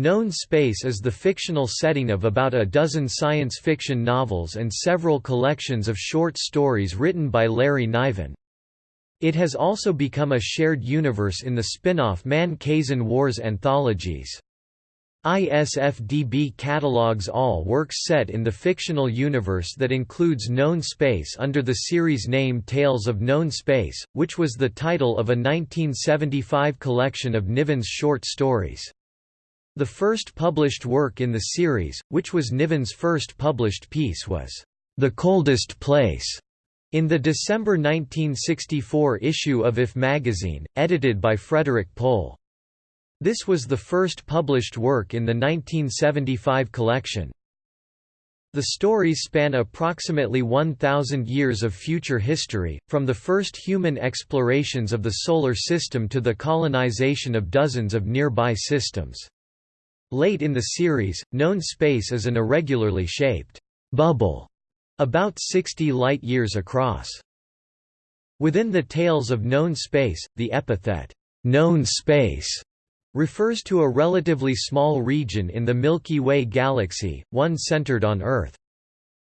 Known Space is the fictional setting of about a dozen science fiction novels and several collections of short stories written by Larry Niven. It has also become a shared universe in the spin-off Man Kzin Wars anthologies. ISFDB catalogues all works set in the fictional universe that includes Known Space under the series name Tales of Known Space, which was the title of a 1975 collection of Niven's short stories. The first published work in the series, which was Niven's first published piece was, "'The Coldest Place' in the December 1964 issue of If magazine, edited by Frederik Pohl. This was the first published work in the 1975 collection. The stories span approximately 1,000 years of future history, from the first human explorations of the Solar System to the colonization of dozens of nearby systems. Late in the series, known space is an irregularly shaped bubble, about 60 light-years across. Within the Tales of Known Space, the epithet, known space refers to a relatively small region in the Milky Way galaxy, one centered on Earth.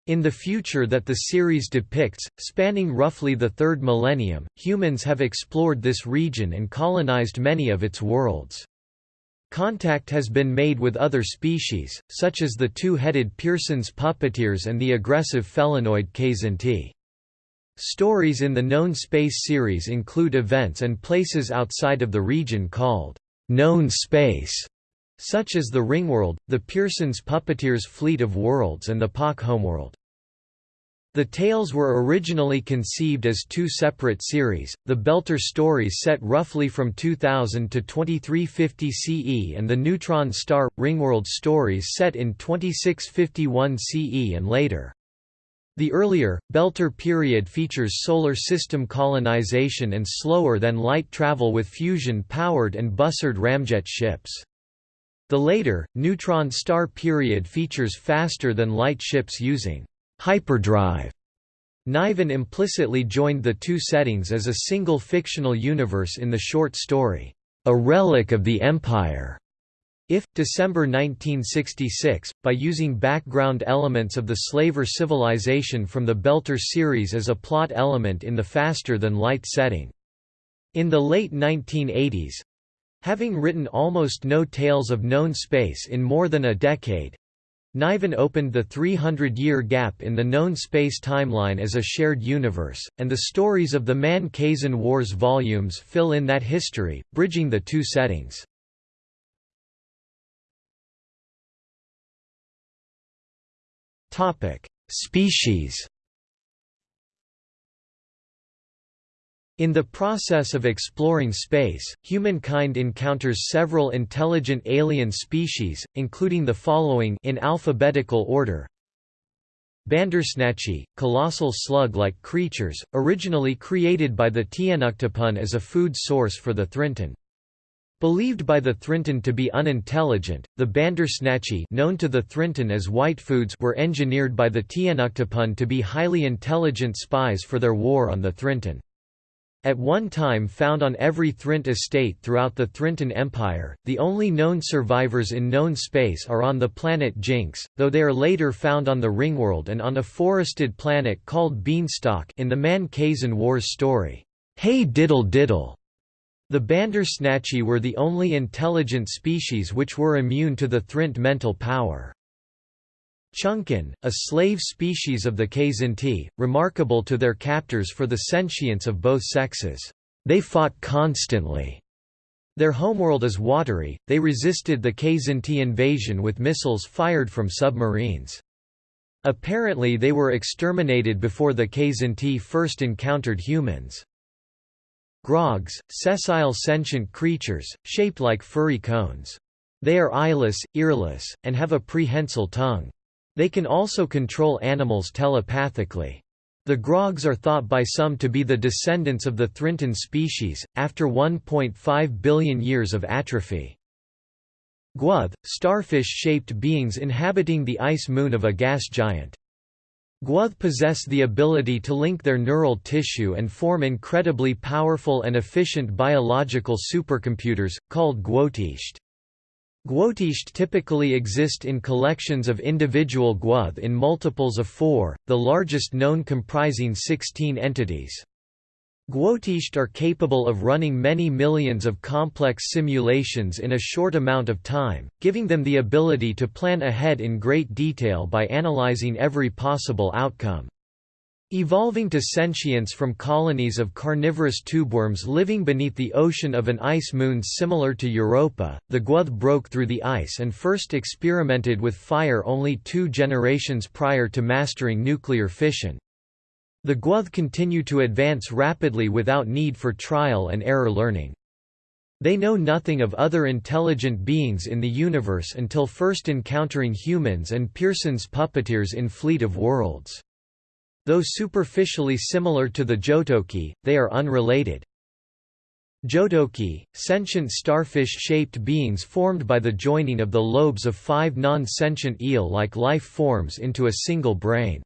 In the future that the series depicts, spanning roughly the third millennium, humans have explored this region and colonized many of its worlds. Contact has been made with other species, such as the two-headed Pierson's puppeteers and the aggressive felinoid Kzinti. Stories in the Known Space series include events and places outside of the region called known space, such as the Ringworld, the Pierson's Puppeteers Fleet of Worlds and the Pak Homeworld. The tales were originally conceived as two separate series, the Belter stories set roughly from 2000 to 2350 CE and the Neutron Star – Ringworld stories set in 2651 CE and later. The earlier, Belter period features solar system colonization and slower-than-light travel with fusion-powered and Bussard ramjet ships. The later, Neutron Star period features faster-than-light ships using hyperdrive. Niven implicitly joined the two settings as a single fictional universe in the short story, A Relic of the Empire. If, December 1966, by using background elements of the slaver civilization from the Belter series as a plot element in the faster-than-light setting. In the late 1980s, having written almost no tales of known space in more than a decade, Niven opened the 300-year gap in the known space timeline as a shared universe, and the stories of the Man Kzin Wars volumes fill in that history, bridging the two settings. Species In the process of exploring space, humankind encounters several intelligent alien species, including the following in alphabetical order. Bandersnatchi, colossal slug-like creatures, originally created by the Tnuctipun as a food source for the Thrintun. Believed by the Thrintun to be unintelligent, the Bandersnatchi known to the Thrintun as Whitefoods were engineered by the Tnuctipun to be highly intelligent spies for their war on the Thrintun. At one time found on every Thrint estate throughout the Thrintun Empire, the only known survivors in known space are on the planet Jinx, though they are later found on the Ringworld and on a forested planet called Beanstalk in the Man Kzin Wars story, Hey Diddle Diddle. The Bandersnatchi were the only intelligent species which were immune to the Thrint mental power. Chunquen, a slave species of the Kzinti, remarkable to their captors for the sentience of both sexes. They fought constantly. Their homeworld is watery, they resisted the Kzinti invasion with missiles fired from submarines. Apparently they were exterminated before the Kzinti first encountered humans. Grogs, sessile sentient creatures, shaped like furry cones. They are eyeless, earless, and have a prehensile tongue. They can also control animals telepathically. The Grogs are thought by some to be the descendants of the Thrintun species, after 1.5 billion years of atrophy. Gw'oth, starfish-shaped beings inhabiting the ice moon of a gas giant. Gw'oth possess the ability to link their neural tissue and form incredibly powerful and efficient biological supercomputers, called Gw'otesht. Gw'otesht typically exist in collections of individual gw'oth in multiples of four, the largest known comprising 16 entities. Gw'otesht are capable of running many millions of complex simulations in a short amount of time, giving them the ability to plan ahead in great detail by analyzing every possible outcome. Evolving to sentience from colonies of carnivorous tubeworms living beneath the ocean of an ice moon similar to Europa, the Gw'oth broke through the ice and first experimented with fire only two generations prior to mastering nuclear fission. The Gw'oth continue to advance rapidly without need for trial and error learning. They know nothing of other intelligent beings in the universe until first encountering humans and Pierson's puppeteers in Fleet of Worlds. Though superficially similar to the Jotoki, they are unrelated. Jotoki, sentient starfish-shaped beings formed by the joining of the lobes of five non-sentient eel-like life forms into a single brain.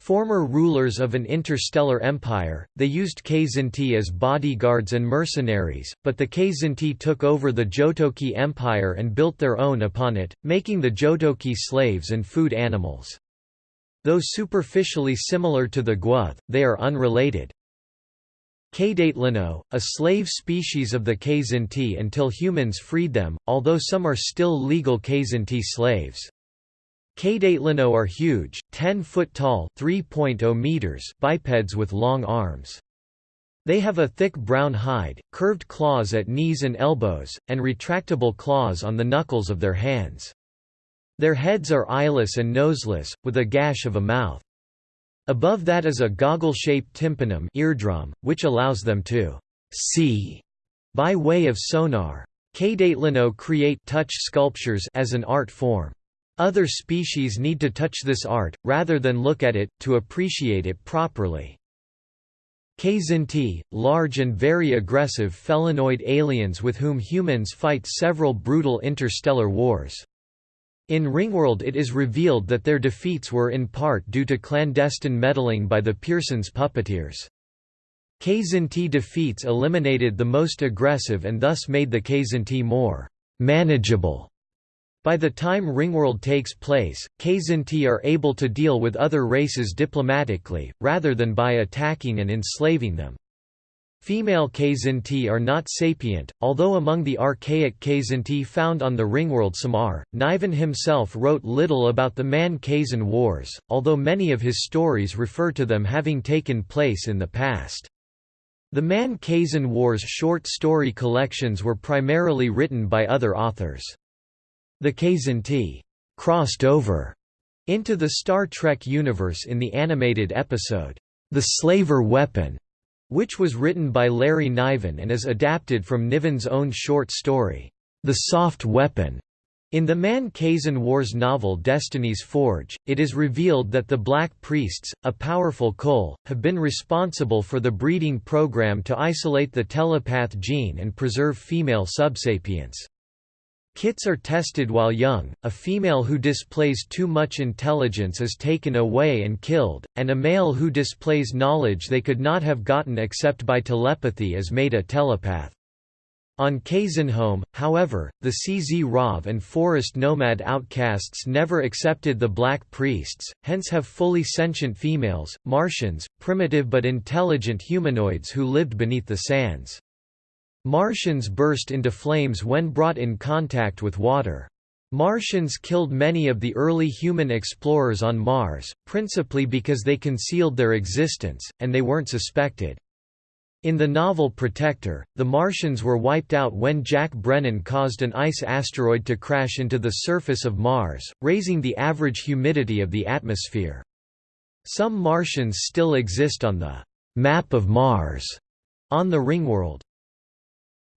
Former rulers of an interstellar empire, they used Kzinti as bodyguards and mercenaries, but the Kzinti took over the Jotoki Empire and built their own upon it, making the Jotoki slaves and food animals. Though superficially similar to the Gw'oth, they are unrelated. Kdatlyno, a slave species of the Kzinti until humans freed them, although some are still legal Kzinti slaves. Kdatlyno are huge, 10-foot tall 3.0 meters bipeds with long arms. They have a thick brown hide, curved claws at knees and elbows, and retractable claws on the knuckles of their hands. Their heads are eyeless and noseless, with a gash of a mouth. Above that is a goggle-shaped tympanum eardrum, which allows them to see by way of sonar. Kdatlyno create touch sculptures as an art form. Other species need to touch this art, rather than look at it, to appreciate it properly. Kzinti, large and very aggressive felinoid aliens with whom humans fight several brutal interstellar wars. In Ringworld it is revealed that their defeats were in part due to clandestine meddling by the Pierson's puppeteers. Kzinti defeats eliminated the most aggressive and thus made the Kzinti more manageable. By the time Ringworld takes place, Kzinti are able to deal with other races diplomatically, rather than by attacking and enslaving them. Female Kzinti are not sapient, although among the archaic Kzinti found on the Ringworld Samar, Niven himself wrote little about the Man-Kzin Wars, although many of his stories refer to them having taken place in the past. The Man-Kzin Wars short story collections were primarily written by other authors. The Kzinti crossed over into the Star Trek universe in the animated episode, The Slaver Weapon, which was written by Larry Niven and is adapted from Niven's own short story, The Soft Weapon. In the Man-Kzin Wars novel Destiny's Forge, it is revealed that the Black Priests, a powerful Kull, have been responsible for the breeding program to isolate the telepath gene and preserve female subsapience. Kits are tested while young, a female who displays too much intelligence is taken away and killed, and a male who displays knowledge they could not have gotten except by telepathy is made a telepath. On Kzinhome, however, the Czrav and forest nomad outcasts never accepted the black priests, hence have fully sentient females, Martians, primitive but intelligent humanoids who lived beneath the sands. Martians burst into flames when brought in contact with water. Martians killed many of the early human explorers on Mars, principally because they concealed their existence, and they weren't suspected. In the novel Protector, the Martians were wiped out when Jack Brennan caused an ice asteroid to crash into the surface of Mars, raising the average humidity of the atmosphere. Some Martians still exist on the map of Mars on the Ringworld.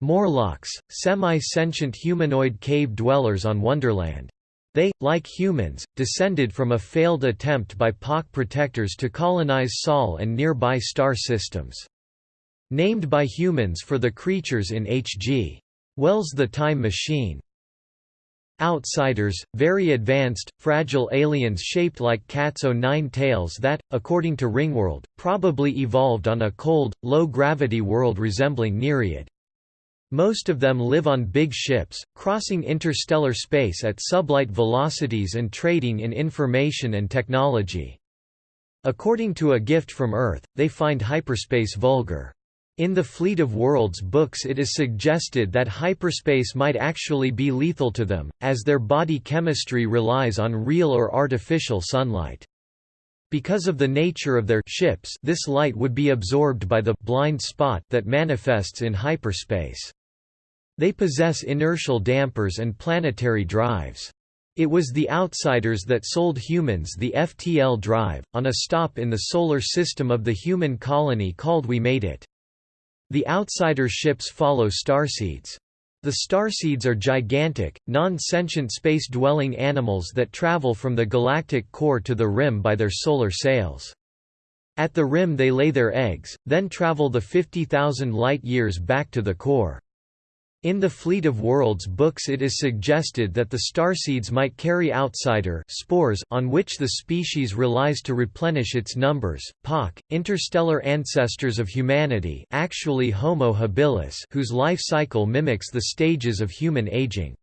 Morlocks, semi-sentient humanoid cave dwellers on Wonderland. They, like humans, descended from a failed attempt by Pak protectors to colonize Sol and nearby star systems. Named by humans for the creatures in H.G. Wells' The Time Machine. Outsiders, very advanced, fragile aliens shaped like cat's o' nine tails that, according to Ringworld, probably evolved on a cold, low-gravity world resembling Nereid. Most of them live on big ships, crossing interstellar space at sublight velocities and trading in information and technology. According to A Gift from Earth, they find hyperspace vulgar. In the Fleet of Worlds books it is suggested that hyperspace might actually be lethal to them, as their body chemistry relies on real or artificial sunlight. Because of the nature of their ships this light would be absorbed by the blind spot that manifests in hyperspace. They possess inertial dampers and planetary drives. It was the outsiders that sold humans the FTL drive, on a stop in the solar system of the human colony called We Made It. The outsider ships follow starseeds. The starseeds are gigantic, non-sentient space-dwelling animals that travel from the galactic core to the rim by their solar sails. At the rim they lay their eggs, then travel the 50,000 light-years back to the core. In the Fleet of Worlds books it is suggested that the starseeds might carry outsider spores on which the species relies to replenish its numbers. Pak, interstellar ancestors of humanity actually Homo habilis whose life cycle mimics the stages of human aging.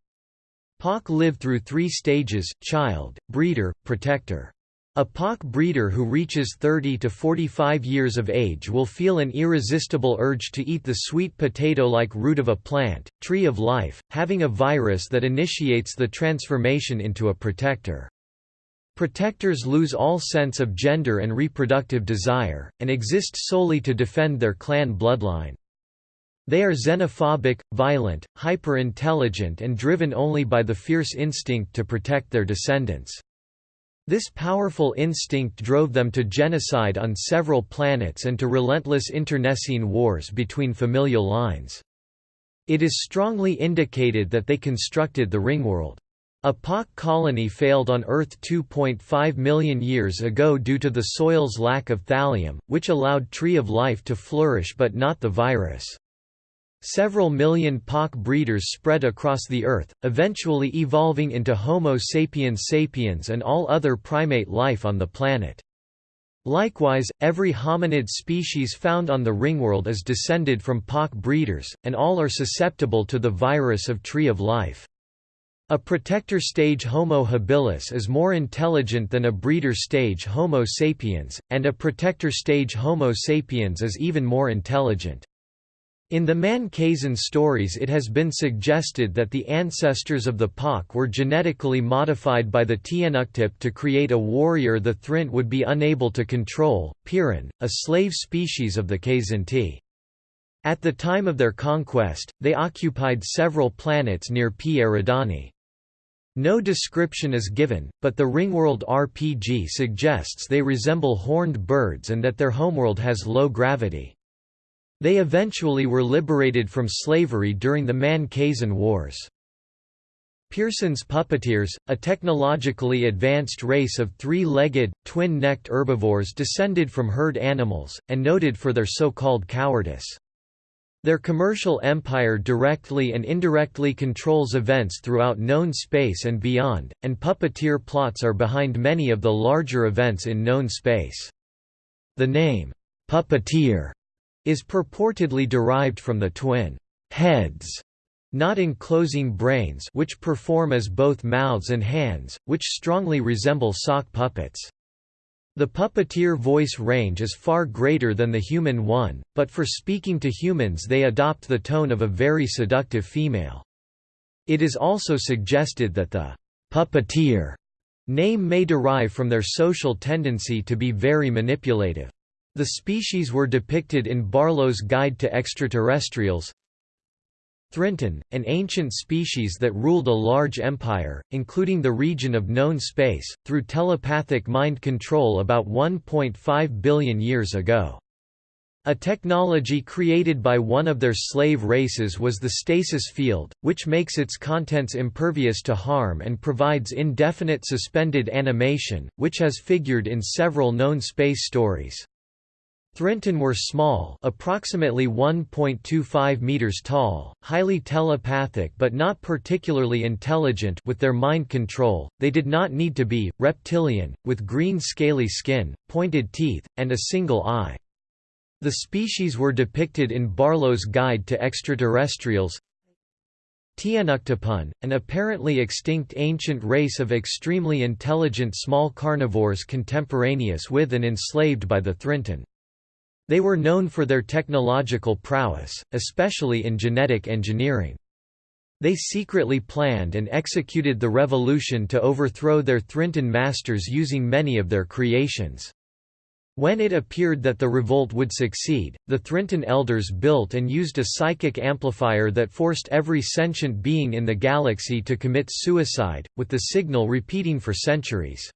Pak lived through three stages, child, breeder, protector. A Pak breeder who reaches 30 to 45 years of age will feel an irresistible urge to eat the sweet potato-like root of a plant, tree of life, having a virus that initiates the transformation into a protector. Protectors lose all sense of gender and reproductive desire, and exist solely to defend their clan bloodline. They are xenophobic, violent, hyper-intelligent and driven only by the fierce instinct to protect their descendants. This powerful instinct drove them to genocide on several planets and to relentless internecine wars between familial lines. It is strongly indicated that they constructed the Ringworld. A Pak colony failed on Earth 2.5 million years ago due to the soil's lack of thallium, which allowed Tree of Life to flourish but not the virus. Several million Pak breeders spread across the Earth, eventually evolving into Homo sapiens sapiens and all other primate life on the planet. Likewise, every hominid species found on the ringworld is descended from Pak breeders, and all are susceptible to the virus of Tree of Life. A protector stage Homo habilis is more intelligent than a breeder stage Homo sapiens, and a protector stage Homo sapiens is even more intelligent. In the Man Kzin stories it has been suggested that the ancestors of the Pak were genetically modified by the Tnuctip to create a warrior the Thrint would be unable to control, Pierin, a slave species of the Kzinti. At the time of their conquest, they occupied several planets near P. Eridani. No description is given, but the Ringworld RPG suggests they resemble horned birds and that their homeworld has low gravity. They eventually were liberated from slavery during the Man Kzin Wars. Pierson's puppeteers, a technologically advanced race of three-legged, twin-necked herbivores descended from herd animals, and noted for their so-called cowardice. Their commercial empire directly and indirectly controls events throughout known space and beyond, and puppeteer plots are behind many of the larger events in known space. The name, puppeteer, is purportedly derived from the twin heads not enclosing brains which perform as both mouths and hands, which strongly resemble sock puppets. The puppeteer voice range is far greater than the human one, but for speaking to humans they adopt the tone of a very seductive female. It is also suggested that the puppeteer name may derive from their social tendency to be very manipulative. The species were depicted in Barlowe's Guide to Extraterrestrials. Thrintun, an ancient species that ruled a large empire, including the region of known space, through telepathic mind control about 1.5 billion years ago. A technology created by one of their slave races was the stasis field, which makes its contents impervious to harm and provides indefinite suspended animation, which has figured in several known space stories. Thrintun were small approximately 1.25 meters tall, highly telepathic but not particularly intelligent with their mind control, they did not need to be, reptilian, with green scaly skin, pointed teeth, and a single eye. The species were depicted in Barlowe's Guide to Extraterrestrials Tnuctipun, an apparently extinct ancient race of extremely intelligent small carnivores contemporaneous with and enslaved by the Thrintun. They were known for their technological prowess, especially in genetic engineering. They secretly planned and executed the revolution to overthrow their Thrintun masters using many of their creations. When it appeared that the revolt would succeed, the Thrintun elders built and used a psychic amplifier that forced every sentient being in the galaxy to commit suicide, with the signal repeating for centuries.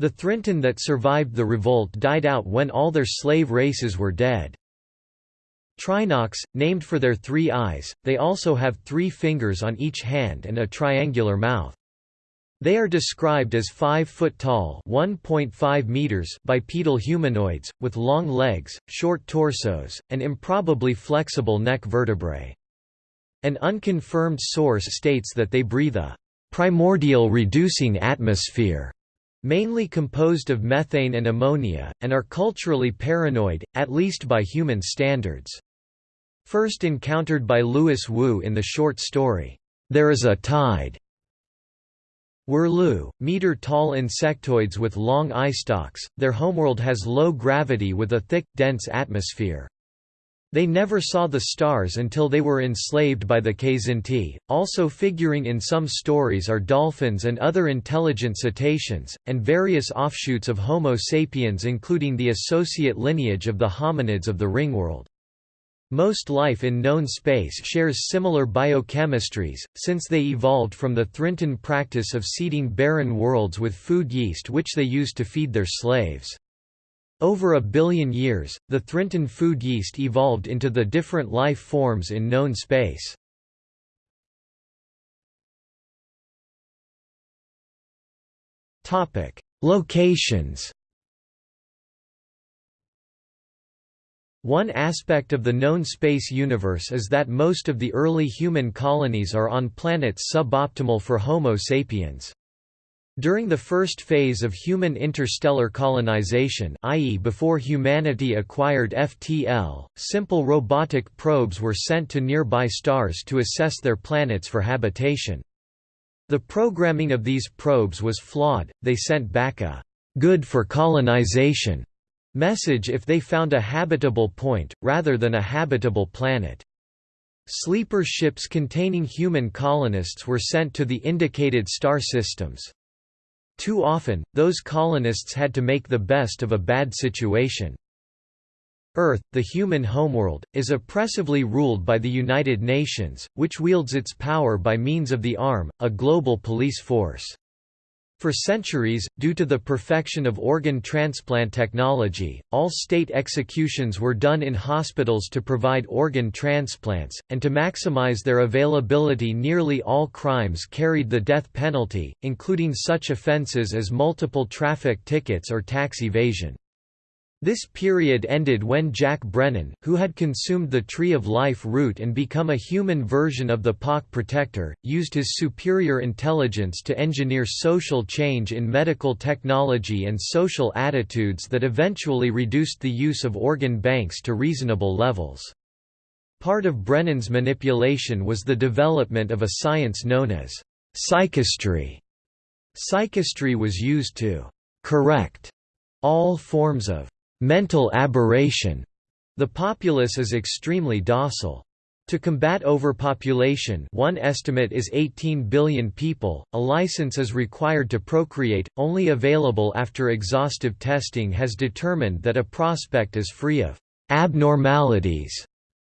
The Thrintun that survived the revolt died out when all their slave races were dead. Trinocs, named for their three eyes, they also have three fingers on each hand and a triangular mouth. They are described as 5 foot tall (1.5 meters) bipedal humanoids with long legs, short torsos, and improbably flexible neck vertebrae. An unconfirmed source states that they breathe a primordial reducing atmosphere, mainly composed of methane and ammonia, and are culturally paranoid, at least by human standards. First encountered by Louis Wu in the short story, There is a Tide, Whrloo, meter-tall insectoids with long eye stalks, their homeworld has low gravity with a thick, dense atmosphere. They never saw the stars until they were enslaved by the Kzinti. Also figuring in some stories are dolphins and other intelligent cetaceans, and various offshoots of Homo sapiens including the associate lineage of the hominids of the ringworld. Most life in known space shares similar biochemistries, since they evolved from the Thrintun practice of seeding barren worlds with food yeast which they used to feed their slaves. Over a billion years, the Thrintun food yeast evolved into the different life forms in known space. Topic: Locations One aspect of the known space universe is that most of the early human colonies are on planets suboptimal for Homo sapiens. During the first phase of human interstellar colonization i.e. before humanity acquired FTL, simple robotic probes were sent to nearby stars to assess their planets for habitation. The programming of these probes was flawed, they sent back a «good for colonization» message if they found a habitable point, rather than a habitable planet. Sleeper ships containing human colonists were sent to the indicated star systems. Too often, those colonists had to make the best of a bad situation. Earth, the human homeworld, is oppressively ruled by the United Nations, which wields its power by means of the ARM, a global police force. For centuries, due to the perfection of organ transplant technology, all state executions were done in hospitals to provide organ transplants, and to maximize their availability nearly all crimes carried the death penalty, including such offenses as multiple traffic tickets or tax evasion. This period ended when Jack Brennan, who had consumed the Tree of Life root and become a human version of the Pak protector, used his superior intelligence to engineer social change in medical technology and social attitudes that eventually reduced the use of organ banks to reasonable levels. Part of Brennan's manipulation was the development of a science known as psychistry. Psychistry was used to correct all forms of mental aberration. The populace is extremely docile. To combat overpopulation one estimate is 18 billion people, a license is required to procreate, only available after exhaustive testing has determined that a prospect is free of abnormalities.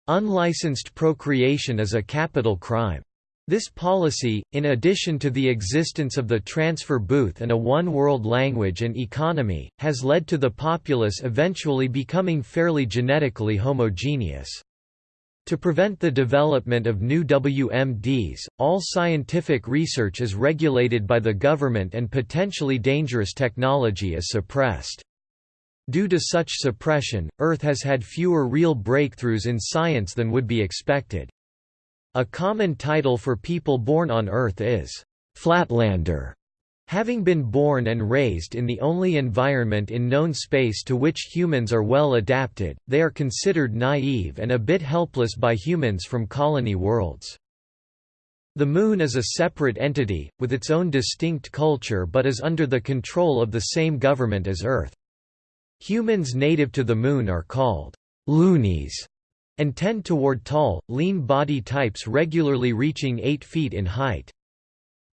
Unlicensed procreation is a capital crime. This policy, in addition to the existence of the transfer booth and a one-world language and economy, has led to the populace eventually becoming fairly genetically homogeneous. To prevent the development of new WMDs, all scientific research is regulated by the government and potentially dangerous technology is suppressed. Due to such suppression, Earth has had fewer real breakthroughs in science than would be expected. A common title for people born on Earth is «Flatlander», Having been born and raised in the only environment in known space to which humans are well adapted, they are considered naive and a bit helpless by humans from colony worlds. The Moon is a separate entity, with its own distinct culture but is under the control of the same government as Earth. Humans native to the Moon are called loonies and tend toward tall, lean body types regularly reaching 8 feet in height.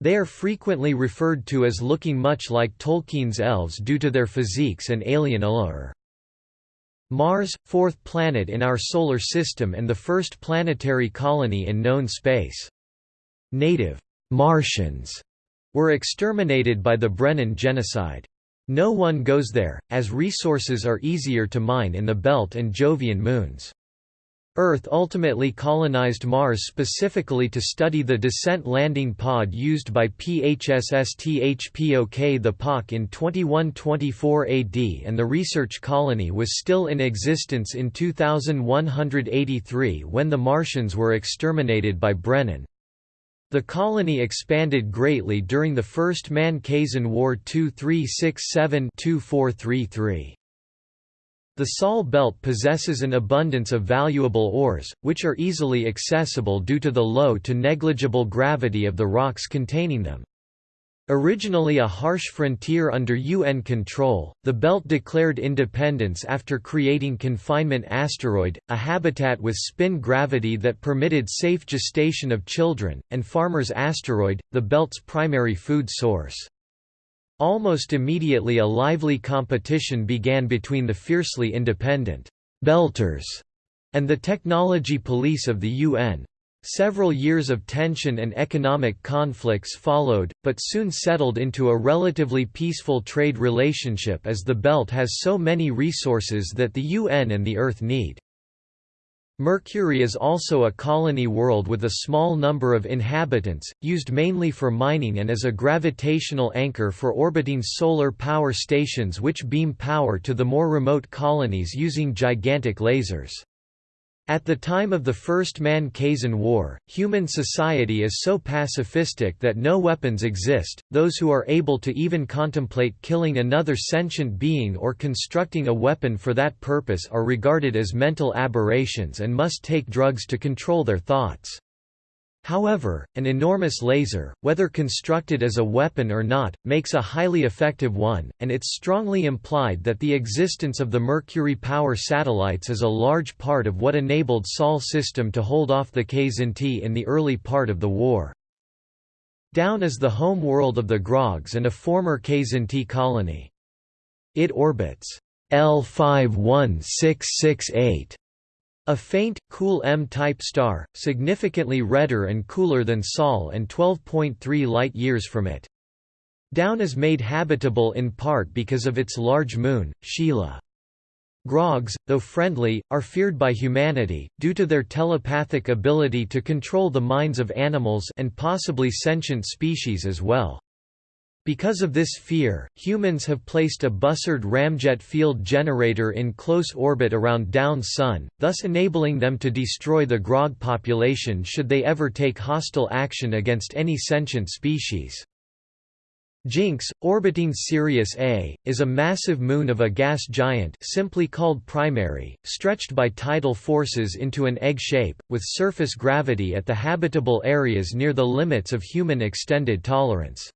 They are frequently referred to as looking much like Tolkien's elves due to their physiques and alien allure. Mars, fourth planet in our Solar System and the first planetary colony in known space. Native Martians were exterminated by the Brennan genocide. No one goes there, as resources are easier to mine in the Belt and Jovian moons. Earth ultimately colonized Mars specifically to study the descent landing pod used by PHSSTHPOK the Pak in 2124 AD and the research colony was still in existence in 2183 when the Martians were exterminated by Brennan. The colony expanded greatly during the First Man-Kzin War 2367-2433. The Sol Belt possesses an abundance of valuable ores, which are easily accessible due to the low to negligible gravity of the rocks containing them. Originally a harsh frontier under UN control, the belt declared independence after creating Confinement Asteroid, a habitat with spin gravity that permitted safe gestation of children, and Farmer's Asteroid, the belt's primary food source. Almost immediately a lively competition began between the fiercely independent «belters» and the technology police of the UN. Several years of tension and economic conflicts followed, but soon settled into a relatively peaceful trade relationship as the belt has so many resources that the UN and the Earth need. Mercury is also a colony world with a small number of inhabitants, used mainly for mining and as a gravitational anchor for orbiting solar power stations which beam power to the more remote colonies using gigantic lasers. At the time of the First Man-Kzin War, human society is so pacifistic that no weapons exist, those who are able to even contemplate killing another sentient being or constructing a weapon for that purpose are regarded as mental aberrations and must take drugs to control their thoughts. However, an enormous laser, whether constructed as a weapon or not, makes a highly effective one, and it's strongly implied that the existence of the Mercury power satellites is a large part of what enabled Sol system to hold off the Kzinti in the early part of the war. Down is the home world of the Grogs and a former Kzinti colony. It orbits L51668 a faint, cool M-type star, significantly redder and cooler than Sol and 12.3 light-years from it. Down is made habitable in part because of its large moon, Sheila. Grogs, though friendly, are feared by humanity, due to their telepathic ability to control the minds of animals and possibly sentient species as well. Because of this fear, humans have placed a Bussard ramjet field generator in close orbit around Down's Sun, thus enabling them to destroy the grog population should they ever take hostile action against any sentient species. Jinx, orbiting Sirius A, is a massive moon of a gas giant simply called primary, stretched by tidal forces into an egg shape, with surface gravity at the habitable areas near the limits of human extended tolerance.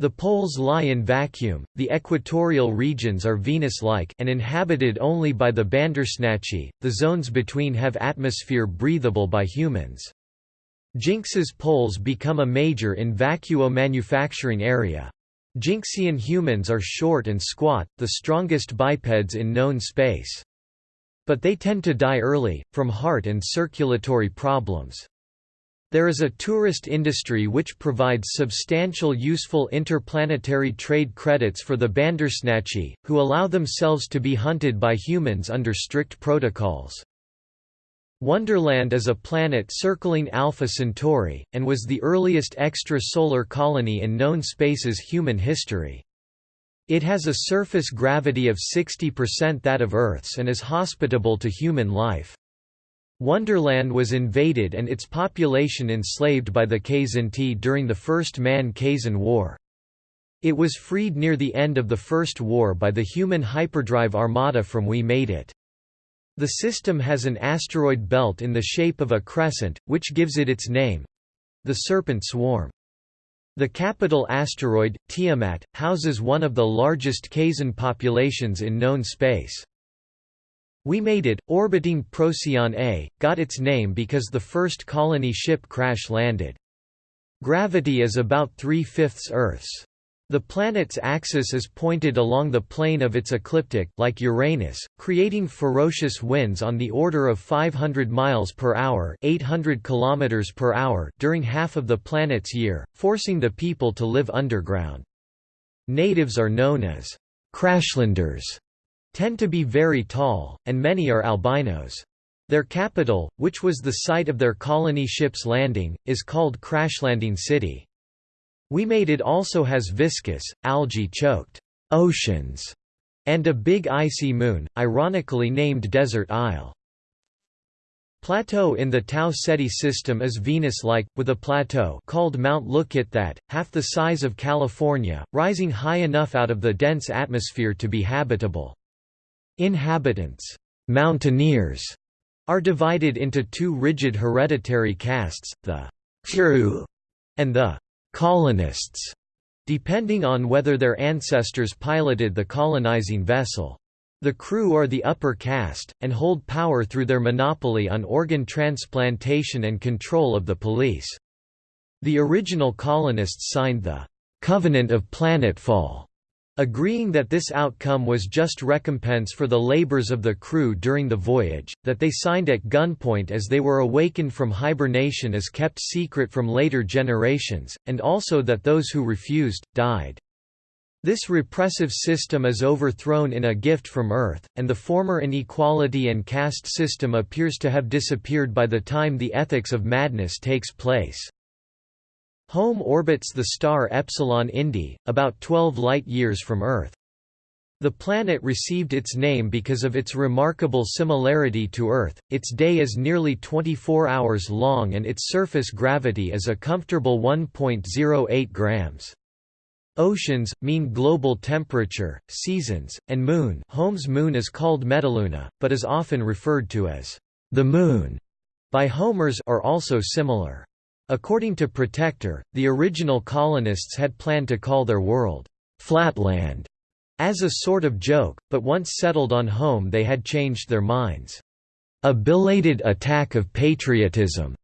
The poles lie in vacuum, the equatorial regions are Venus-like and inhabited only by the Bandersnatchi, the zones between have atmosphere breathable by humans. Jinx's poles become a major in vacuo manufacturing area. Jinxian humans are short and squat, the strongest bipeds in known space. But they tend to die early, from heart and circulatory problems. There is a tourist industry which provides substantial useful interplanetary trade credits for the Bandersnatchi, who allow themselves to be hunted by humans under strict protocols. Wonderland is a planet circling Alpha Centauri, and was the earliest extrasolar colony in known space's human history. It has a surface gravity of 60% that of Earth's and is hospitable to human life. Wonderland was invaded and its population enslaved by the Kzinti during the First Man-Kzin War. It was freed near the end of the First War by the human hyperdrive armada from We Made It. The system has an asteroid belt in the shape of a crescent, which gives it its name—the Serpent Swarm. The capital asteroid, Tiamat, houses one of the largest Kzin populations in known space. We Made It, orbiting Procyon A, got its name because the first colony ship crash-landed. Gravity is about three-fifths Earth's. The planet's axis is pointed along the plane of its ecliptic, like Uranus, creating ferocious winds on the order of 500 miles per hour, 800 kilometers per hour during half of the planet's year, forcing the people to live underground. Natives are known as crashlanders, tend to be very tall, and many are albinos. Their capital, which was the site of their colony ship's landing, is called Crashlanding City. We Made It also has viscous, algae-choked oceans and a big icy moon, ironically named Desert Isle. Plateau in the Tau Ceti system is Venus-like, with a plateau called Mount Lookit that, half the size of California, rising high enough out of the dense atmosphere to be habitable. Inhabitants mountaineers, are divided into two rigid hereditary castes, the crew and the colonists, depending on whether their ancestors piloted the colonizing vessel. The crew are the upper caste, and hold power through their monopoly on organ transplantation and control of the police. The original colonists signed the Covenant of Planetfall agreeing that this outcome was just recompense for the labors of the crew during the voyage, that they signed at gunpoint as they were awakened from hibernation is kept secret from later generations, and also that those who refused, died. This repressive system is overthrown in A Gift from Earth, and the former inequality and caste system appears to have disappeared by the time the ethics of madness takes place. Home orbits the star Epsilon Indi, about 12 light-years from Earth. The planet received its name because of its remarkable similarity to Earth, its day is nearly 24 hours long and its surface gravity is a comfortable 1.08 grams. Oceans, mean global temperature, seasons, and moon Home's moon is called Metaluna, but is often referred to as the Moon by Homers are also similar. According to Protector, the original colonists had planned to call their world, Flatland, as a sort of joke, but once settled on home they had changed their minds. A belated attack of patriotism,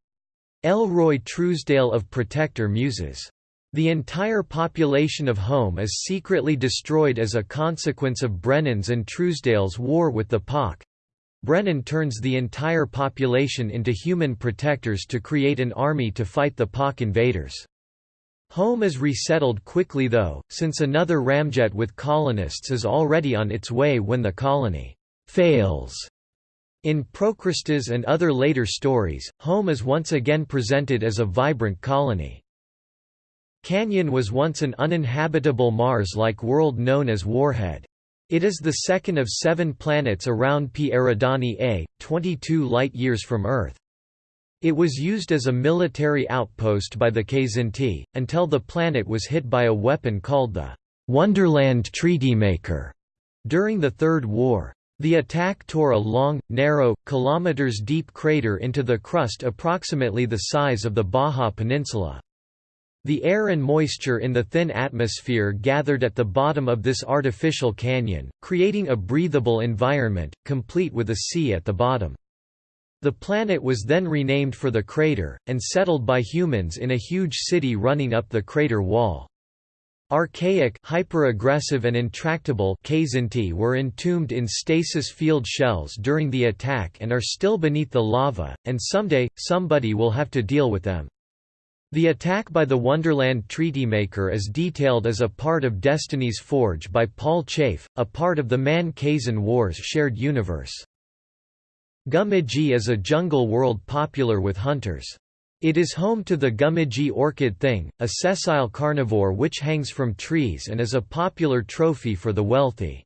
Elroy Truesdale of Protector muses. The entire population of Home is secretly destroyed as a consequence of Brennan's and Truesdale's war with the Pak, Brennan turns the entire population into human protectors to create an army to fight the Pak invaders. Home is resettled quickly though, since another ramjet with colonists is already on its way when the colony fails. In Procrustes and other later stories, Home is once again presented as a vibrant colony. Canyon was once an uninhabitable Mars-like world known as Warhead. It is the second of seven planets around P Eridani A, 22 light-years from Earth. It was used as a military outpost by the Kzinti, until the planet was hit by a weapon called the Wonderland Treaty Maker during the Third War. The attack tore a long, narrow, kilometers-deep crater into the crust approximately the size of the Baja Peninsula. The air and moisture in the thin atmosphere gathered at the bottom of this artificial canyon, creating a breathable environment, complete with a sea at the bottom. The planet was then renamed for the crater, and settled by humans in a huge city running up the crater wall. Archaic hyper-aggressive and intractable Kzinti were entombed in stasis field shells during the attack and are still beneath the lava, and someday, somebody will have to deal with them. The attack by the Wonderland Treaty Maker is detailed as a part of Destiny's Forge by Paul Chafe, a part of the Man-Kzin Wars shared universe. Gummidgy is a jungle world popular with hunters. It is home to the Gummidgy orchid thing, a sessile carnivore which hangs from trees and is a popular trophy for the wealthy.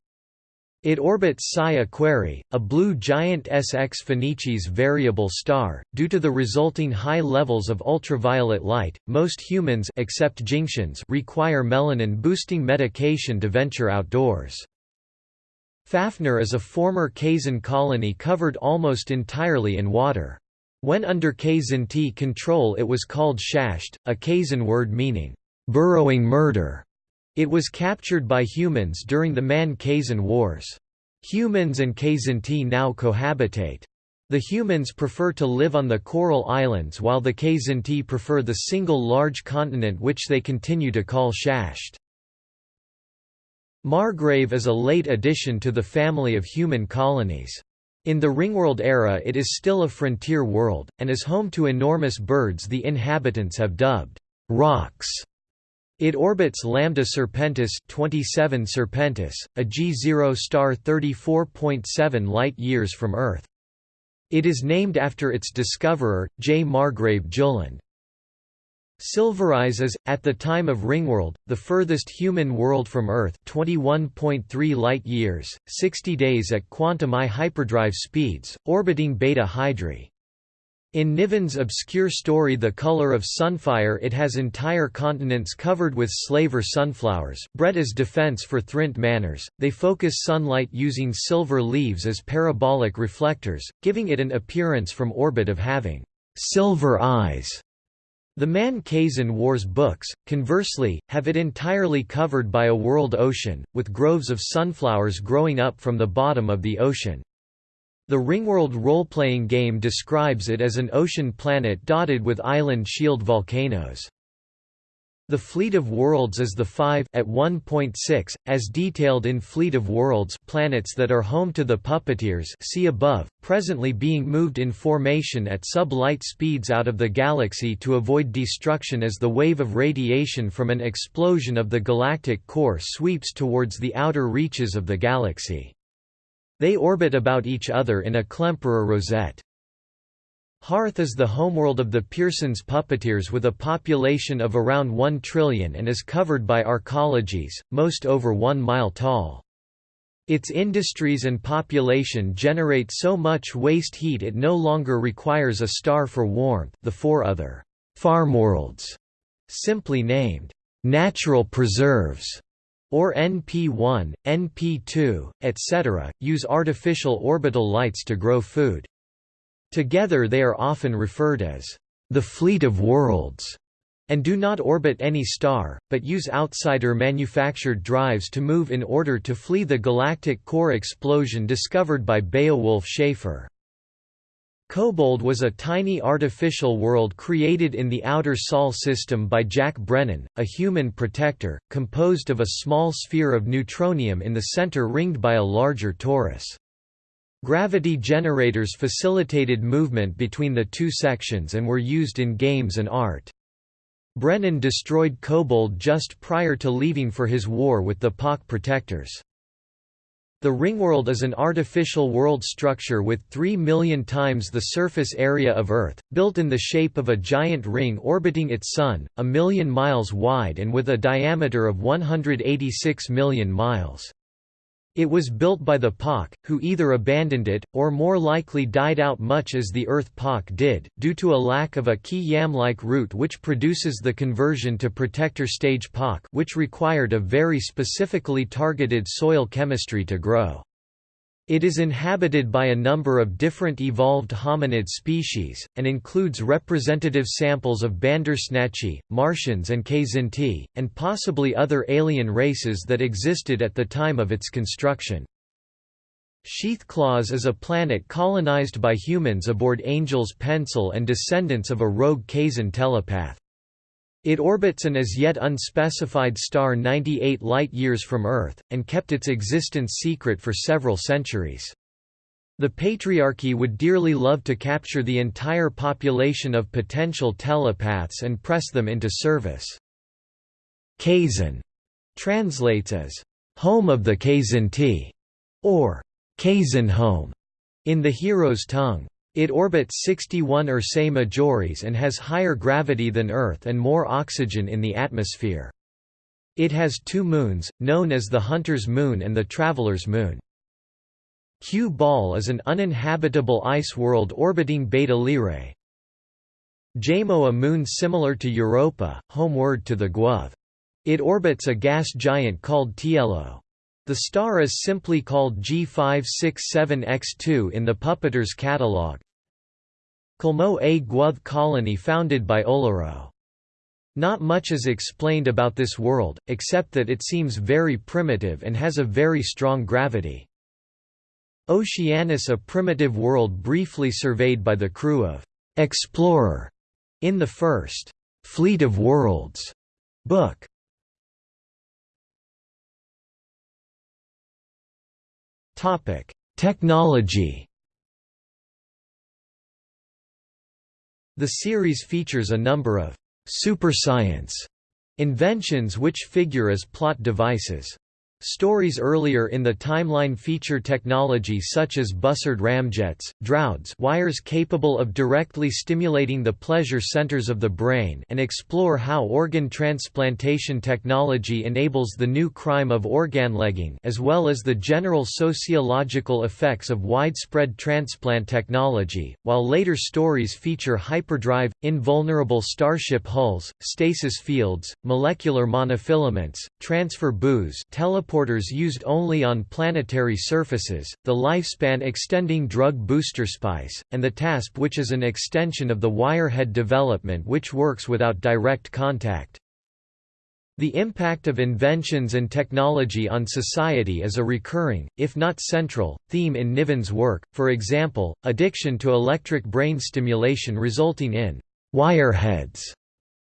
It orbits Psi Aquarii, a blue giant SX Phoenicis variable star. Due to the resulting high levels of ultraviolet light, most humans except Jinxians require melanin-boosting medication to venture outdoors. Fafnir is a former Kzin colony covered almost entirely in water. When under Kzinti control it was called Shasht, a Kzin word meaning, burrowing murder. It was captured by humans during the Man-Kzin Wars. Humans and Kzinti now cohabitate. The humans prefer to live on the coral islands while the Kzinti prefer the single large continent which they continue to call Shasht. Margrave is a late addition to the family of human colonies. In the Ringworld era it is still a frontier world, and is home to enormous birds the inhabitants have dubbed «rocks» It orbits Lambda Serpentis 27 Serpentis, a G0 star 34.7 light-years from Earth. It is named after its discoverer, J. Margrave Jullund. Silvereyes is, at the time of Ringworld, the furthest human world from Earth 21.3 light-years, 60 days at quantum I hyperdrive speeds, orbiting Beta Hydrae. In Niven's obscure story The Color of Sunfire it has entire continents covered with slaver sunflowers, bred as defense for Thrint manners, They focus sunlight using silver leaves as parabolic reflectors, giving it an appearance from orbit of having silver eyes. The Man-Kzin Wars books, conversely, have it entirely covered by a world ocean, with groves of sunflowers growing up from the bottom of the ocean. The Ringworld role-playing game describes it as an ocean planet dotted with island shield volcanoes. The Fleet of Worlds is the 5 at 1.6, as detailed in Fleet of Worlds planets that are home to the Puppeteers see above, presently being moved in formation at sub-light speeds out of the galaxy to avoid destruction as the wave of radiation from an explosion of the galactic core sweeps towards the outer reaches of the galaxy. They orbit about each other in a Klemperer rosette. Hearth is the homeworld of the Pierson's puppeteers with a population of around 1 trillion and is covered by arcologies, most over one mile tall. Its industries and population generate so much waste heat it no longer requires a star for warmth the four other «farmworlds», simply named «natural preserves» or NP1, NP2, etc., use artificial orbital lights to grow food. Together they are often referred as the fleet of worlds and do not orbit any star, but use outsider-manufactured drives to move in order to flee the galactic core explosion discovered by Beowulf Schaefer. Kobold was a tiny artificial world created in the outer Sol system by Jack Brennan, a human protector, composed of a small sphere of neutronium in the center ringed by a larger torus. Gravity generators facilitated movement between the two sections and were used in games and art. Brennan destroyed Kobold just prior to leaving for his war with the Pak protectors. The ringworld is an artificial world structure with 3 million times the surface area of Earth, built in the shape of a giant ring orbiting its Sun, a million miles wide and with a diameter of 186 million miles. It was built by the Pak, who either abandoned it, or more likely died out much as the Earth Pak did, due to a lack of a key YAM-like root which produces the conversion to protector stage Pak which required a very specifically targeted soil chemistry to grow. It is inhabited by a number of different evolved hominid species, and includes representative samples of Bandersnatchi, Martians and Kzinti, and possibly other alien races that existed at the time of its construction. Sheathclaws is a planet colonized by humans aboard Angel's Pencil and descendants of a rogue Kzin telepath. It orbits an as yet unspecified star 98 light-years from Earth, and kept its existence secret for several centuries. The Patriarchy would dearly love to capture the entire population of potential telepaths and press them into service. Kzin translates as, "...home of the Kzinti", or Kzin home, in the hero's tongue. It orbits 61 Ursae Majoris and has higher gravity than Earth and more oxygen in the atmosphere. It has two moons, known as the Hunter's Moon and the Traveler's Moon. Q Ball is an uninhabitable ice world orbiting Beta Lyrae. Jamo a moon similar to Europa, homeward to the Gw'oth. It orbits a gas giant called Tielo. The star is simply called G567X2 in the Puppeteers catalogue. Colmo a Gw'oth colony founded by Olaro. Not much is explained about this world, except that it seems very primitive and has a very strong gravity. Oceanus a primitive world briefly surveyed by the crew of «Explorer» in the first «Fleet of Worlds» book. Technology The series features a number of super science inventions which figure as plot devices. Stories earlier in the timeline feature technology such as Bussard ramjets, drouds wires capable of directly stimulating the pleasure centers of the brain and explore how organ transplantation technology enables the new crime of organlegging as well as the general sociological effects of widespread transplant technology, while later stories feature hyperdrive, invulnerable starship hulls, stasis fields, molecular monofilaments, transfer booths teleporters used only on planetary surfaces, the lifespan extending drug booster spice, and the TASP which is an extension of the wirehead development which works without direct contact. The impact of inventions and technology on society is a recurring, if not central, theme in Niven's work, for example, addiction to electric brain stimulation resulting in «wireheads»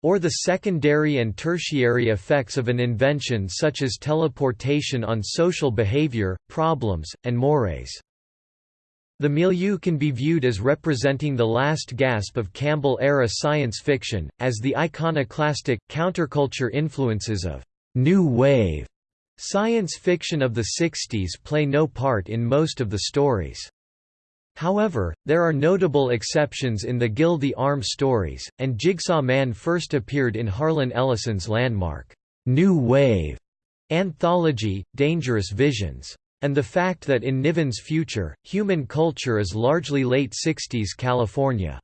or the secondary and tertiary effects of an invention such as teleportation on social behavior, problems, and mores. The milieu can be viewed as representing the last gasp of Campbell-era science fiction, as the iconoclastic, counterculture influences of «new wave» science fiction of the 60s play no part in most of the stories. However, there are notable exceptions in the the Arm stories, and Jigsaw Man first appeared in Harlan Ellison's landmark, New Wave anthology, Dangerous Visions. And the fact that in Niven's future, human culture is largely late 60s California.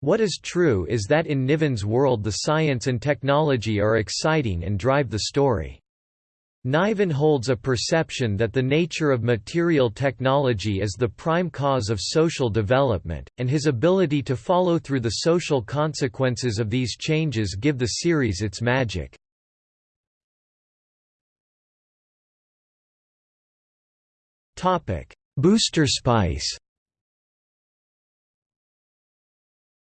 What is true is that in Niven's world the science and technology are exciting and drive the story. Niven holds a perception that the nature of material technology is the prime cause of social development, and his ability to follow through the social consequences of these changes give the series its magic. Booster spice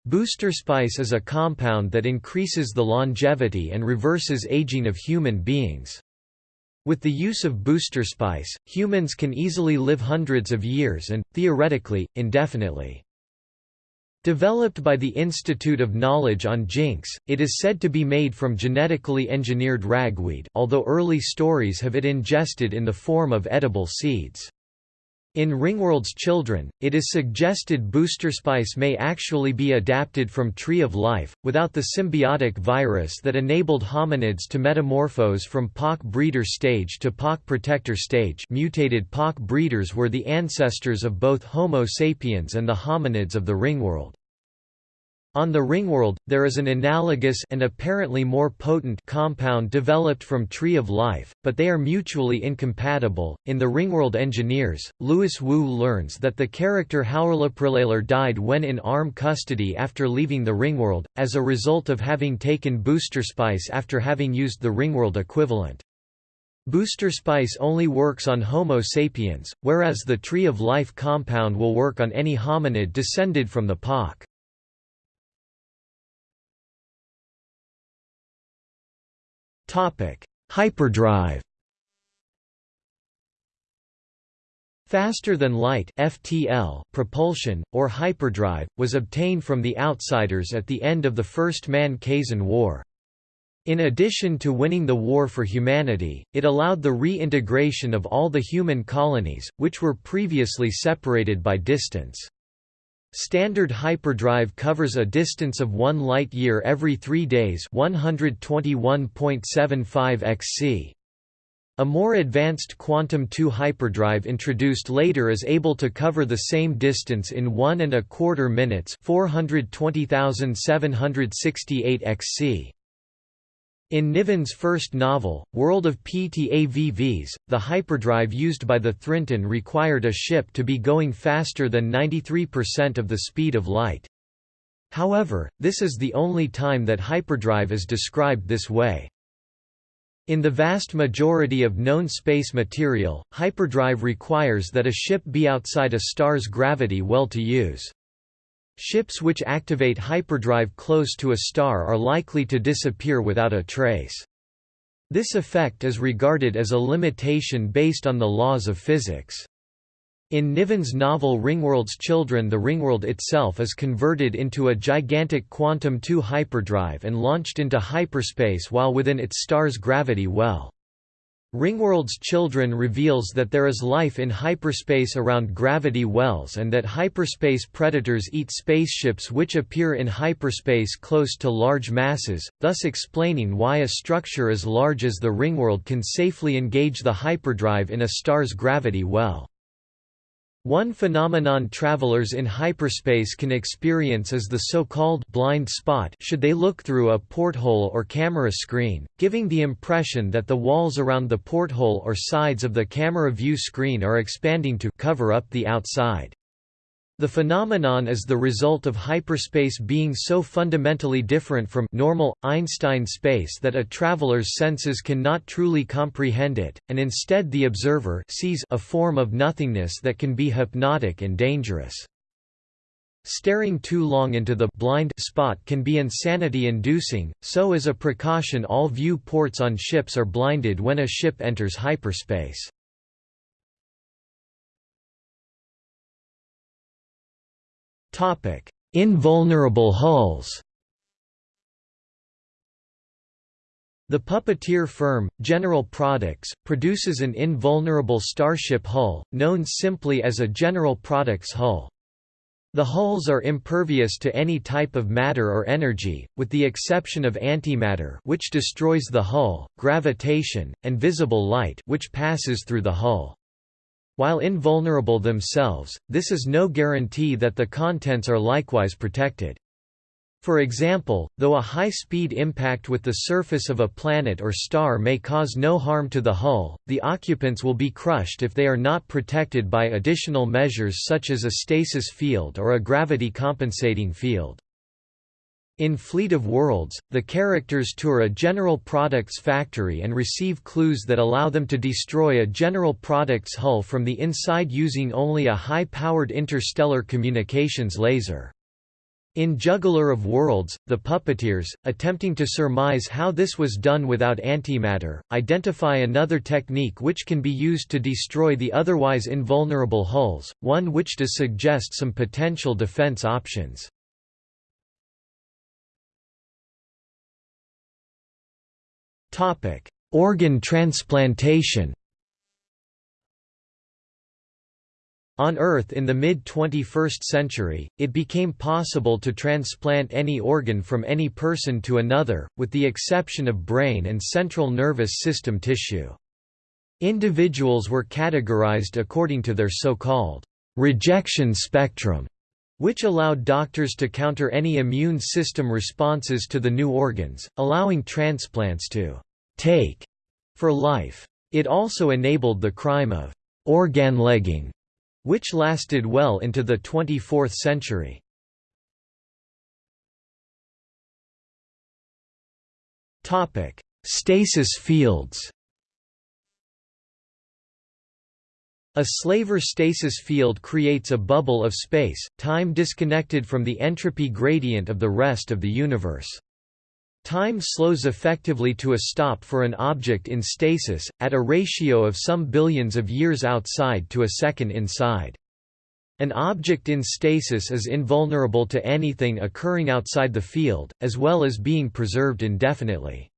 Booster spice is a compound that increases the longevity and reverses aging of human beings. With the use of booster spice, humans can easily live hundreds of years and, theoretically, indefinitely. Developed by the Institute of Knowledge on Jinx, it is said to be made from genetically engineered ragweed although early stories have it ingested in the form of edible seeds. In Ringworld's Children, it is suggested booster spice may actually be adapted from Tree of Life, without the symbiotic virus that enabled hominids to metamorphose from Pak breeder stage to Pak protector stage mutated Pak breeders were the ancestors of both Homo sapiens and the hominids of the Ringworld. On the Ringworld, there is an analogous and apparently more potent compound developed from Tree of Life, but they are mutually incompatible. In the Ringworld Engineers, Louis Wu learns that the character Halrloprillalar died when in arm custody after leaving the Ringworld, as a result of having taken booster spice after having used the Ringworld equivalent. Booster spice only works on Homo sapiens, whereas the Tree of Life compound will work on any hominid descended from the Pak. Hyperdrive Faster than light FTL propulsion, or hyperdrive, was obtained from the Outsiders at the end of the First Man-Kzin War. In addition to winning the war for humanity, it allowed the reintegration of all the human colonies, which were previously separated by distance. Standard hyperdrive covers a distance of 1 light-year every 3 days 121.75 xc. A more advanced quantum 2 hyperdrive introduced later is able to cover the same distance in one and a quarter minutes 420,768 xc. In Niven's first novel, World of PTAVVs, the hyperdrive used by the Thrintun required a ship to be going faster than 93% of the speed of light. However, this is the only time that hyperdrive is described this way. In the vast majority of known space material, hyperdrive requires that a ship be outside a star's gravity well to use. Ships which activate hyperdrive close to a star are likely to disappear without a trace. This effect is regarded as a limitation based on the laws of physics. In Niven's novel Ringworld's Children the Ringworld itself is converted into a gigantic quantum 2 hyperdrive and launched into hyperspace while within its star's gravity well. Ringworld's Children reveals that there is life in hyperspace around gravity wells and that hyperspace predators eat spaceships which appear in hyperspace close to large masses, thus explaining why a structure as large as the Ringworld can safely engage the hyperdrive in a star's gravity well. One phenomenon travelers in hyperspace can experience is the so-called blind spot should they look through a porthole or camera screen, giving the impression that the walls around the porthole or sides of the camera view screen are expanding to cover up the outside. The phenomenon is the result of hyperspace being so fundamentally different from normal, Einstein space that a traveler's senses cannot truly comprehend it, and instead the observer sees a form of nothingness that can be hypnotic and dangerous. Staring too long into the blind spot can be insanity-inducing, so as a precaution all view ports on ships are blinded when a ship enters hyperspace. Invulnerable hulls The puppeteer firm, General Products, produces an invulnerable starship hull, known simply as a General Products hull. The hulls are impervious to any type of matter or energy, with the exception of antimatter which destroys the hull, gravitation, and visible light which passes through the hull. While invulnerable themselves, this is no guarantee that the contents are likewise protected. For example, though a high-speed impact with the surface of a planet or star may cause no harm to the hull, the occupants will be crushed if they are not protected by additional measures such as a stasis field or a gravity compensating field. In Fleet of Worlds, the characters tour a General Products factory and receive clues that allow them to destroy a General Products hull from the inside using only a high-powered interstellar communications laser. In Juggler of Worlds, the puppeteers, attempting to surmise how this was done without antimatter, identify another technique which can be used to destroy the otherwise invulnerable hulls, one which does suggest some potential defense options. Topic: Organ transplantation. On Earth in the mid-21st century, it became possible to transplant any organ from any person to another, with the exception of brain and central nervous system tissue. Individuals were categorized according to their so-called rejection spectrum, which allowed doctors to counter any immune system responses to the new organs, allowing transplants to «take» for life. It also enabled the crime of «organlegging», which lasted well into the 24th century. Stasis fields A Slaver stasis field creates a bubble of space, time disconnected from the entropy gradient of the rest of the universe. Time slows effectively to a stop for an object in stasis, at a ratio of some billions of years outside to a second inside. An object in stasis is invulnerable to anything occurring outside the field, as well as being preserved indefinitely.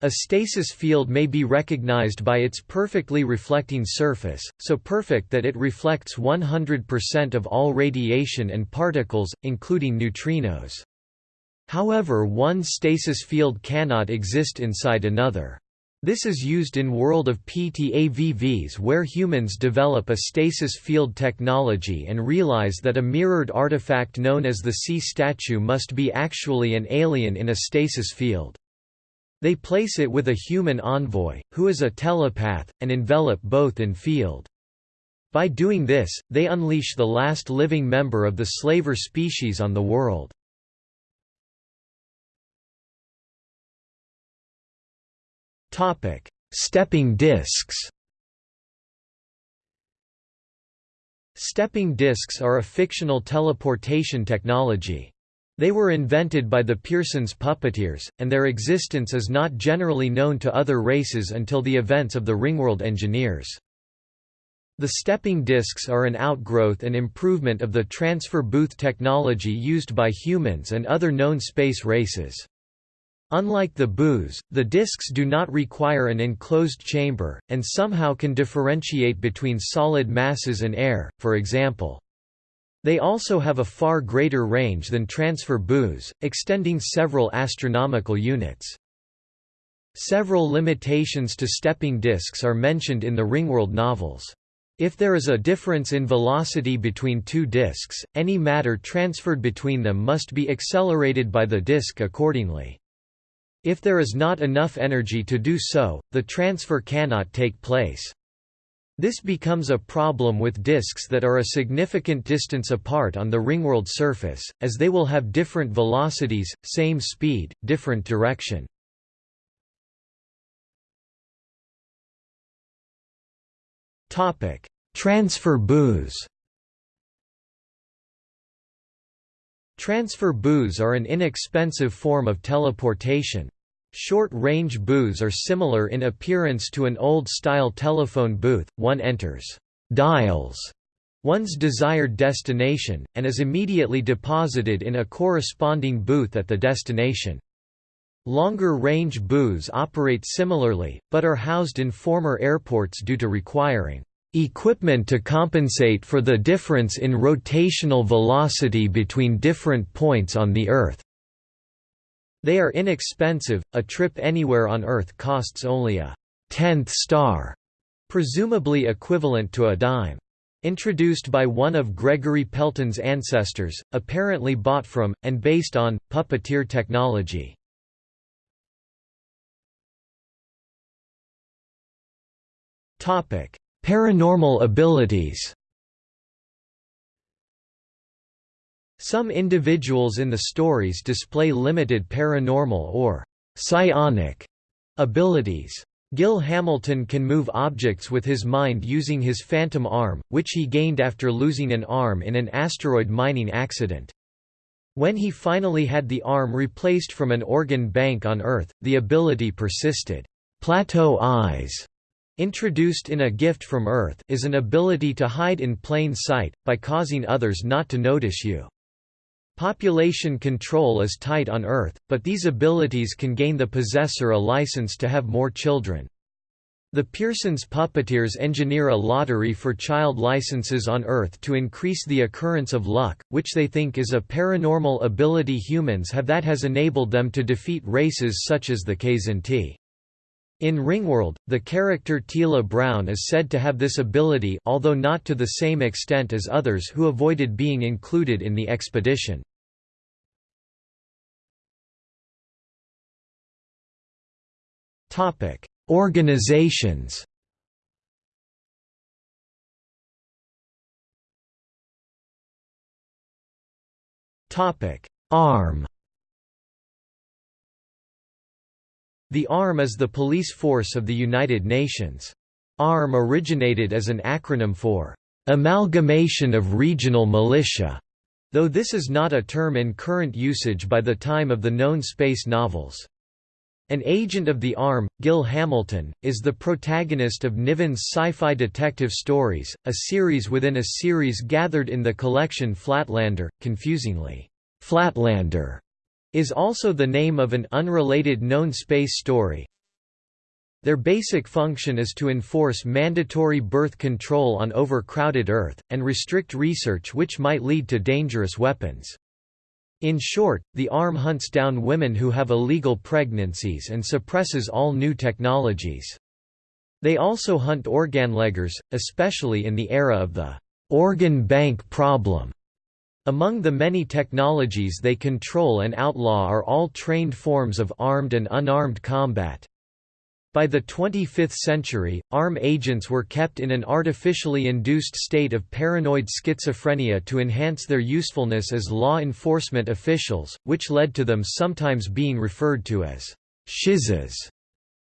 A stasis field may be recognized by its perfectly reflecting surface, so perfect that it reflects 100% of all radiation and particles, including neutrinos. However one stasis field cannot exist inside another. This is used in world of PTAVVs where humans develop a stasis field technology and realize that a mirrored artifact known as the sea statue must be actually an alien in a stasis field. They place it with a human envoy, who is a telepath, and envelop both in field. By doing this, they unleash the last living member of the slaver species on the world. Topic: Stepping discs. Stepping discs are a fictional teleportation technology. They were invented by the Pierson's puppeteers, and their existence is not generally known to other races until the events of the Ringworld Engineers. The stepping discs are an outgrowth and improvement of the transfer booth technology used by humans and other known space races. Unlike the booths, the disks do not require an enclosed chamber, and somehow can differentiate between solid masses and air, for example. They also have a far greater range than transfer booths, extending several astronomical units. Several limitations to stepping disks are mentioned in the Ringworld novels. If there is a difference in velocity between two disks, any matter transferred between them must be accelerated by the disk accordingly. If there is not enough energy to do so, the transfer cannot take place. This becomes a problem with disks that are a significant distance apart on the ringworld surface, as they will have different velocities, same speed, different direction. Transfer booths Transfer booths are an inexpensive form of teleportation. Short-range booths are similar in appearance to an old-style telephone booth, one enters dials one's desired destination, and is immediately deposited in a corresponding booth at the destination. Longer-range booths operate similarly, but are housed in former airports due to requiring Equipment to compensate for the difference in rotational velocity between different points on the Earth. They are inexpensive, a trip anywhere on Earth costs only a tenth star, presumably equivalent to a dime. Introduced by one of Gregory Pelton's ancestors, apparently bought from, and based on, puppeteer technology. Paranormal abilities Some individuals in the stories display limited paranormal or psionic abilities. Gil Hamilton can move objects with his mind using his phantom arm, which he gained after losing an arm in an asteroid mining accident. When he finally had the arm replaced from an organ bank on Earth, the ability persisted. Plateau eyes Introduced in A Gift from Earth is an ability to hide in plain sight, by causing others not to notice you. Population control is tight on Earth, but these abilities can gain the possessor a license to have more children. The Pierson's puppeteers engineer a lottery for child licenses on Earth to increase the occurrence of luck, which they think is a paranormal ability humans have that has enabled them to defeat races such as the Kzinti. In Ringworld, the character Teela Brown is said to have this ability although not to the same extent as others who avoided being included in the expedition. Organizations ARM The ARM is the police force of the United Nations. ARM originated as an acronym for Amalgamation of Regional Militia, though this is not a term in current usage by the time of the known space novels. An agent of the ARM, Gil Hamilton, is the protagonist of Niven's sci-fi detective stories, a series within a series gathered in the collection Flatlander, confusingly, Flatlander is also the name of an unrelated known space story. Their basic function is to enforce mandatory birth control on overcrowded Earth, and restrict research which might lead to dangerous weapons. In short, the ARM hunts down women who have illegal pregnancies and suppresses all new technologies. They also hunt organleggers, especially in the era of the organ bank problem. Among the many technologies they control and outlaw are all trained forms of armed and unarmed combat. By the 25th century, ARM agents were kept in an artificially induced state of paranoid schizophrenia to enhance their usefulness as law enforcement officials, which led to them sometimes being referred to as shizas.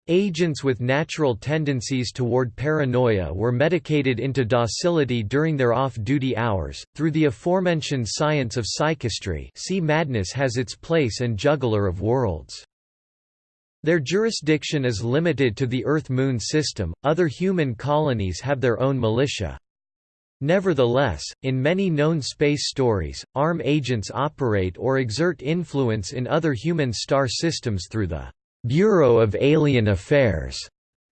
Agents with natural tendencies toward paranoia were medicated into docility during their off-duty hours. Through the aforementioned science of psychistry, see Madness has its place and Juggler of Worlds. Their jurisdiction is limited to the Earth-Moon system, other human colonies have their own militia. Nevertheless, in many known space stories, ARM agents operate or exert influence in other human star systems through the Bureau of Alien Affairs.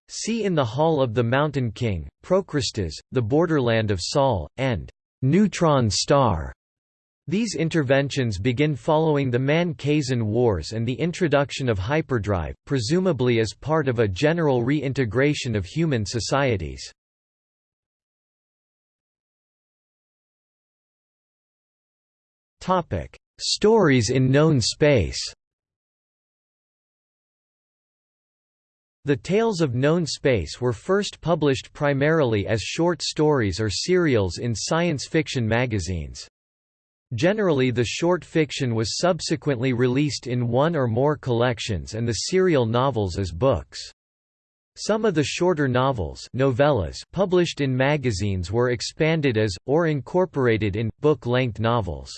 See in the Hall of the Mountain King, Procrustes, the Borderland of Sol, and Neutron Star. These interventions begin following the Man-Kzin Wars and the introduction of hyperdrive, presumably as part of a general reintegration of human societies. Stories in known space The Tales of Known Space were first published primarily as short stories or serials in science fiction magazines. Generally the short fiction was subsequently released in one or more collections and the serial novels as books. Some of the shorter novels novellas published in magazines were expanded as, or incorporated in, book-length novels.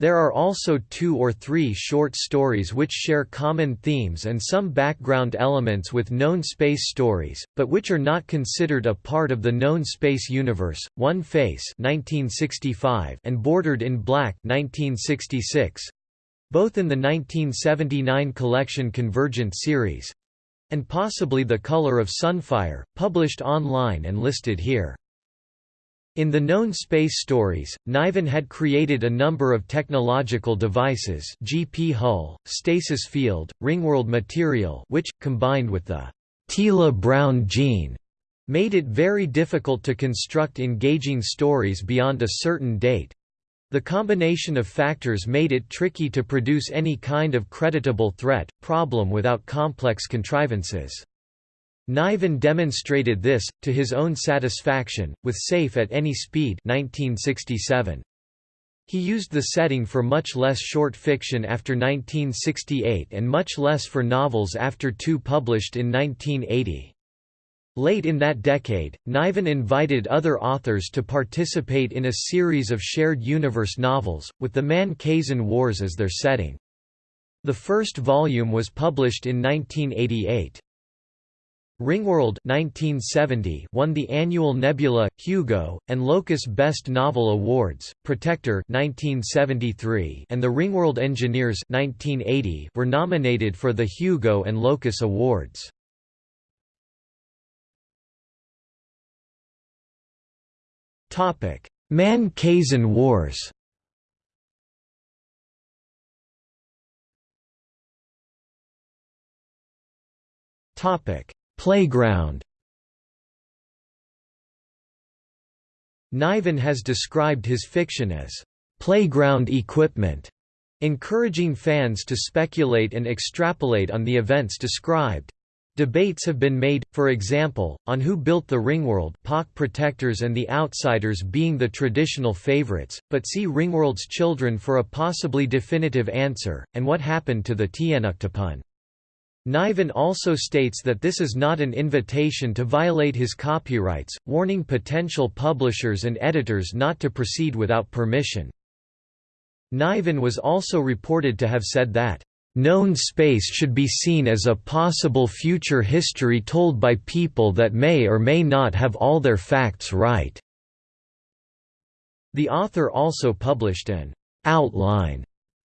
There are also two or three short stories which share common themes and some background elements with known space stories, but which are not considered a part of the known space universe. One Face (1965) and Bordered in Black (1966), both in the 1979 collection Convergent series, and possibly The Color of Sunfire, published online and listed here. In the known space stories, Niven had created a number of technological devices GP hull, stasis field, ringworld material which, combined with the Teela Brown gene, made it very difficult to construct engaging stories beyond a certain date. The combination of factors made it tricky to produce any kind of creditable threat, problem without complex contrivances. Niven demonstrated this, to his own satisfaction, with Safe at Any Speed 1967. He used the setting for much less short fiction after 1968 and much less for novels after two published in 1980. Late in that decade, Niven invited other authors to participate in a series of shared universe novels, with the Man-Kzin Wars as their setting. The first volume was published in 1988. Ringworld 1970 won the annual Nebula, Hugo, and Locus Best Novel Awards. Protector 1973 and the Ringworld Engineers 1980 were nominated for the Hugo and Locus Awards. Topic: Man-Kzin Wars. Topic: Playground Niven has described his fiction as playground equipment, encouraging fans to speculate and extrapolate on the events described. Debates have been made, for example, on who built the Ringworld Pak Protectors and the Outsiders being the traditional favorites, but see Ringworld's Children for a possibly definitive answer, and what happened to the Tnuctipun. Niven also states that this is not an invitation to violate his copyrights, warning potential publishers and editors not to proceed without permission. Niven was also reported to have said that, "...known space should be seen as a possible future history told by people that may or may not have all their facts right." The author also published an «outline»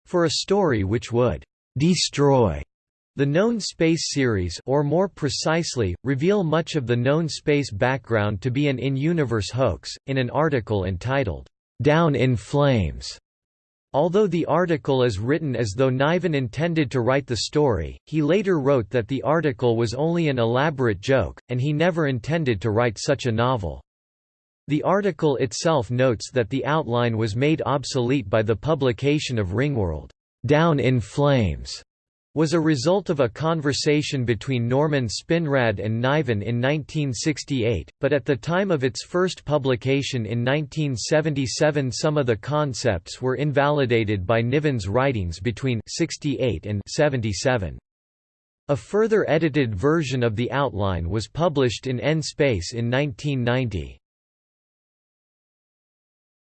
for a story which would «destroy» The known space series or more precisely, reveal much of the known space background to be an in-universe hoax, in an article entitled, "'Down in Flames' Although the article is written as though Niven intended to write the story, he later wrote that the article was only an elaborate joke, and he never intended to write such a novel. The article itself notes that the outline was made obsolete by the publication of Ringworld, Down in Flames, was a result of a conversation between Norman Spinrad and Niven in 1968, but at the time of its first publication in 1977 some of the concepts were invalidated by Niven's writings between 68 and 77. A further edited version of the outline was published in N-Space in 1990.